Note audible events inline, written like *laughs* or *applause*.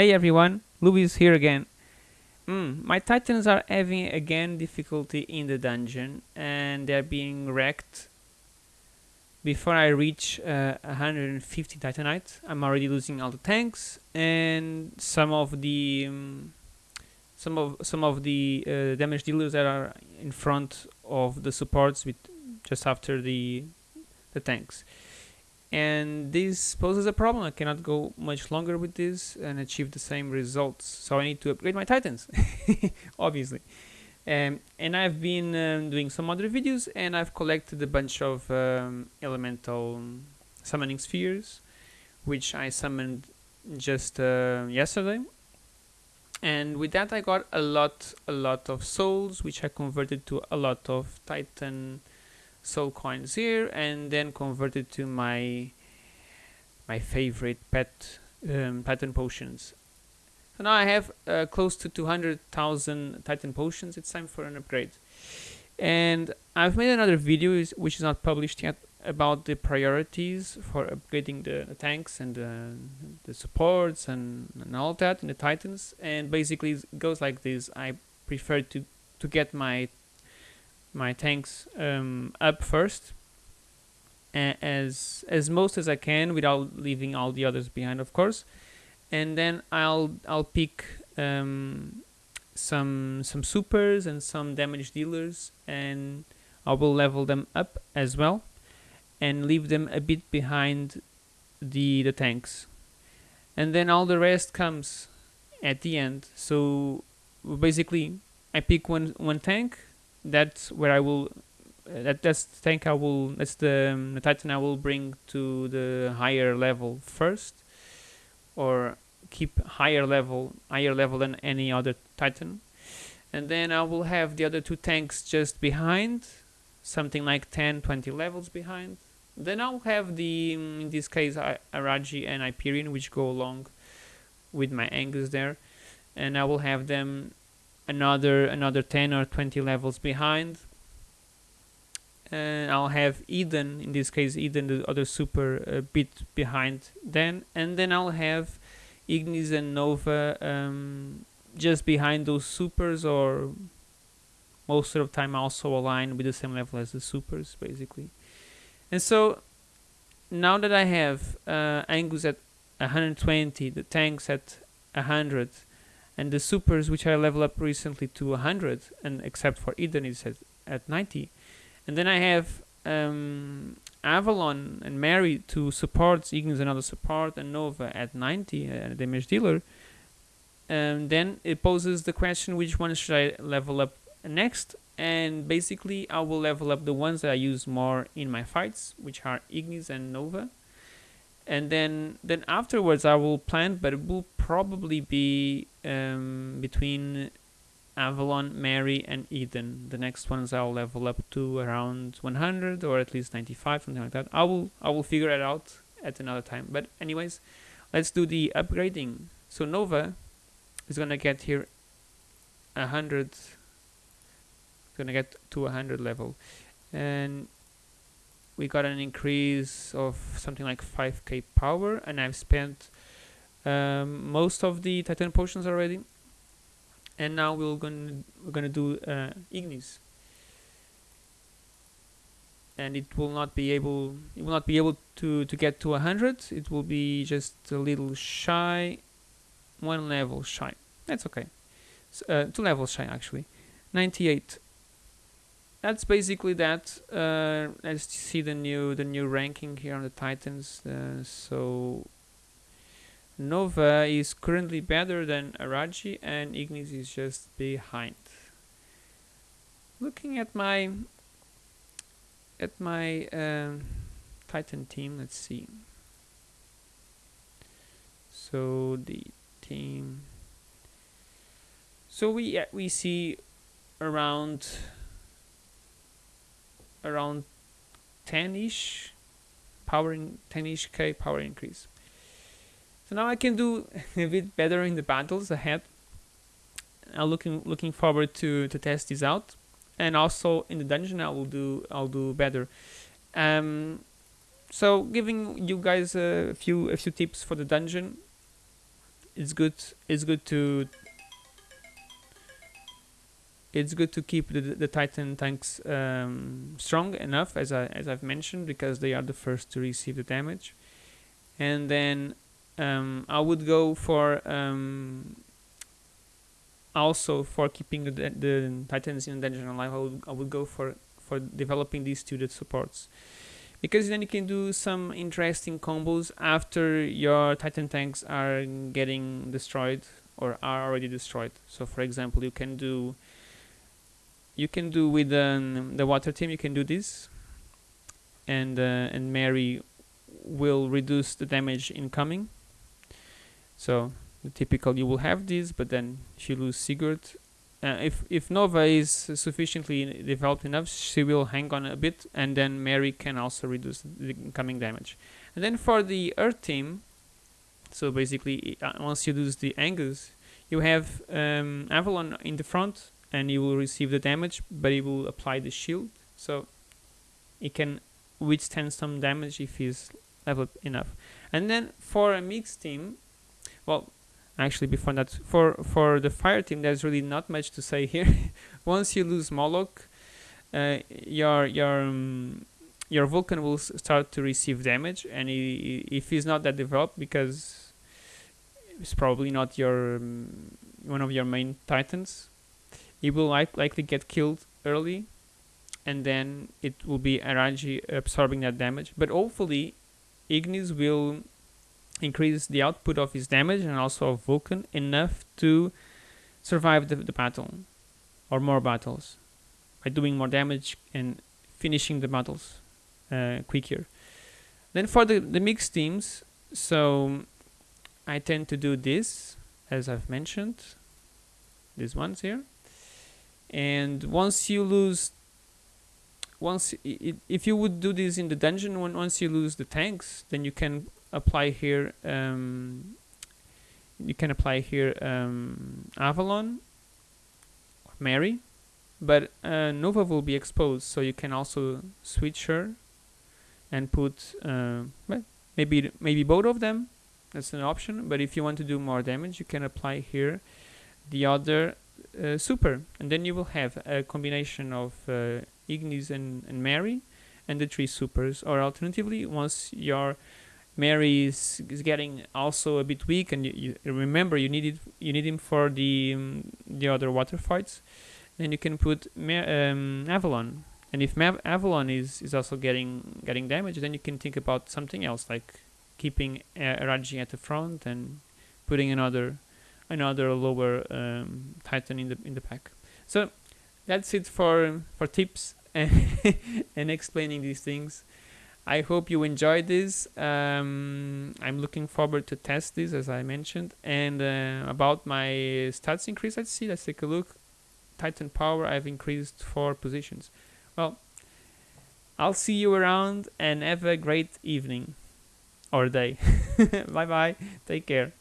Hey everyone, Luis here again. Mm, my titans are having again difficulty in the dungeon and they're being wrecked before I reach uh, 150 titanite. I'm already losing all the tanks and some of the um, some of some of the uh, damage dealers that are in front of the supports with just after the the tanks and this poses a problem. I cannot go much longer with this and achieve the same results. So I need to upgrade my titans *laughs* obviously. Um, and I've been um, doing some other videos and I've collected a bunch of um, elemental summoning spheres which I summoned just uh, yesterday. And with that I got a lot a lot of souls which I converted to a lot of titan soul coins here and then converted to my my favorite pet um, titan potions. So now I have uh, close to 200,000 titan potions. It's time for an upgrade. And I've made another video which is not published yet about the priorities for upgrading the, the tanks and the, the supports and, and all that in the titans. And basically it goes like this. I prefer to to get my my tanks um, up first as as most as I can without leaving all the others behind of course. And then I'll I'll pick um, some some supers and some damage dealers and I will level them up as well and leave them a bit behind the the tanks. And then all the rest comes at the end. So basically I pick one one tank that's where I will uh, that that's the tank I will that's the, um, the titan I will bring to the higher level first or keep higher level higher level than any other titan. And then I will have the other two tanks just behind something like 10 20 levels behind. Then I'll have the um, in this case Araji and Hyperion which go along with my Angus there. And I will have them another another 10 or 20 levels behind. And I'll have Eden in this case Eden the other super a bit behind then. And then I'll have Ignis and Nova um, just behind those supers or most of the time also aligned with the same level as the supers basically. And so now that I have uh, Angus at 120 the tanks at 100 and the supers which I level up recently to 100 and except for Eden is at, at 90 and then I have um, Avalon and Mairi to support Ignis another support and Nova at 90 uh, damage dealer. And then it poses the question which one should I level up next? And basically I will level up the ones that I use more in my fights which are Ignis and Nova and then then afterwards I will plan but it will probably be um, between Avalon, Mairi and Eden. The next ones I'll level up to around 100 or at least 95, something like that. I will I will figure it out at another time. But anyways, let's do the upgrading. So Nova is gonna get here 100 gonna get to 100 level and we got an increase of something like 5k power and I've spent um, most of the titan potions already. And now we're gonna we're gonna do uh, ignis. And it will not be able it will not be able to to get to 100 it will be just a little shy one level shy. That's okay. So, uh, two levels shy actually. 98 that's basically that uh, let's see the new the new ranking here on the titans uh, so Nova is currently better than Araji and Ignis is just behind. Looking at my at my um, Titan team let's see. So the team so we uh, we see around around 10-ish power in 10-ish k power increase. So now I can do *laughs* a bit better in the battles ahead. I'm looking looking forward to to test this out. And also in the dungeon I will do I'll do better. Um, so giving you guys a few a few tips for the dungeon. It's good it's good to it's good to keep the, the Titan tanks um, strong enough as I as I've mentioned because they are the first to receive the damage. And then um, I would go for um, also for keeping the, the Titans in dungeon alive I would, I would go for for developing these two supports. Because then you can do some interesting combos after your Titan tanks are getting destroyed or are already destroyed. So for example you can do you can do with um, the water team you can do this. And uh, and Mairi will reduce the damage incoming. So the typical you will have this but then she lose Sigurd uh, if if Nova is sufficiently developed enough she will hang on a bit and then Mairi can also reduce the incoming damage. And then for the Earth team so basically uh, once you lose the Angus you have um, Avalon in the front and he will receive the damage but he will apply the shield. So he can withstand some damage if he's leveled enough. And then for a mixed team well actually before that for for the fire team there's really not much to say here. *laughs* Once you lose Moloch uh, your your um, your Vulcan will start to receive damage and he, if he's not that developed because it's probably not your um, one of your main titans he will like, likely get killed early and then it will be Araji absorbing that damage. But hopefully Ignis will increase the output of his damage and also of Vulcan enough to survive the, the battle or more battles by doing more damage and finishing the battles uh, quicker. Then for the, the mixed teams so I tend to do this as I've mentioned these ones here and once you lose once it, if you would do this in the dungeon when once you lose the tanks then you can apply here um, you can apply here um, Avalon or Mairi but uh, Nova will be exposed so you can also switch her and put uh, well, maybe maybe both of them that's an option but if you want to do more damage you can apply here the other uh, super. And then you will have a combination of uh, Ignis and, and Mairi and the three supers. Or alternatively once your Mairi is, is getting also a bit weak and you, you remember you need it, you need him for the um, the other water fights then you can put um, Avalon. And if Ma Avalon is, is also getting getting damage then you can think about something else like keeping uh, Raji at the front and putting another another lower um, Titan in the in the pack. So that's it for for tips *laughs* and explaining these things. I hope you enjoyed this. Um, I'm looking forward to test this as I mentioned. And uh, about my stats increase, let's see. Let's take a look. Titan power, I've increased four positions. Well, I'll see you around and have a great evening or day. *laughs* bye bye. Take care.